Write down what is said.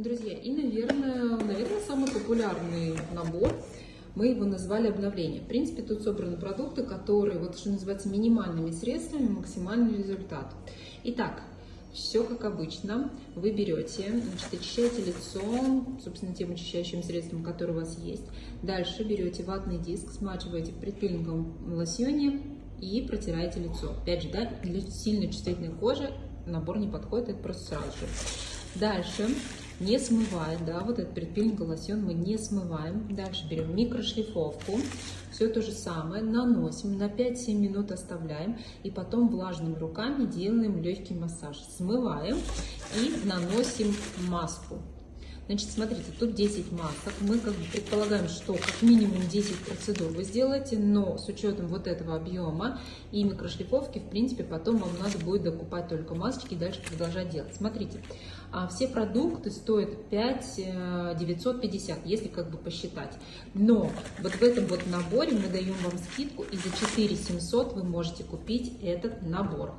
Друзья, и, наверное, наверное, самый популярный набор, мы его назвали обновление. В принципе, тут собраны продукты, которые, вот что называется, минимальными средствами, максимальный результат. Итак, все как обычно. Вы берете, значит, очищаете лицо, собственно, тем очищающим средством, которое у вас есть. Дальше берете ватный диск, смачиваете в предпилинговом лосьоне и протираете лицо. Опять же, да, для сильно чувствительной кожи набор не подходит, это просто сразу же. Дальше, не смывая, да, вот этот предпилинг лосьон мы не смываем. Дальше берем микрошлифовку, все то же самое, наносим, на 5-7 минут оставляем, и потом влажными руками делаем легкий массаж. Смываем и наносим маску. Значит, смотрите, тут 10 масок. Мы как бы предполагаем, что как минимум 10 процедур вы сделаете, но с учетом вот этого объема и микрошлифовки, в принципе, потом вам надо будет докупать только масочки и дальше продолжать делать. Смотрите, а все продукты стоят 5 950, э, если как бы посчитать. Но вот в этом вот наборе мы даем вам скидку, и за 4 700 вы можете купить этот набор.